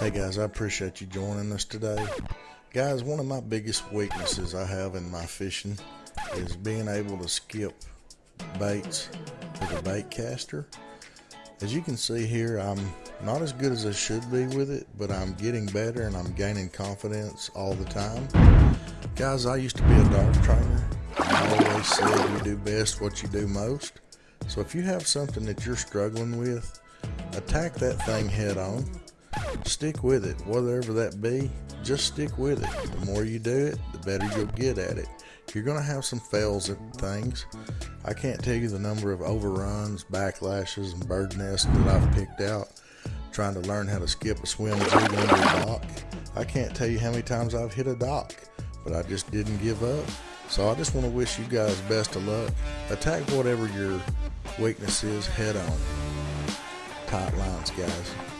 Hey guys, I appreciate you joining us today. Guys, one of my biggest weaknesses I have in my fishing is being able to skip baits with a bait caster. As you can see here, I'm not as good as I should be with it, but I'm getting better and I'm gaining confidence all the time. Guys, I used to be a dog trainer. I always said you do best what you do most. So if you have something that you're struggling with, attack that thing head on. Stick with it, whatever that be, just stick with it. The more you do it, the better you'll get at it. You're going to have some fails at things. I can't tell you the number of overruns, backlashes, and bird nests that I've picked out trying to learn how to skip a swim jig under a dock. I can't tell you how many times I've hit a dock, but I just didn't give up. So I just want to wish you guys best of luck. Attack whatever your weakness is head on. Tight lines, guys.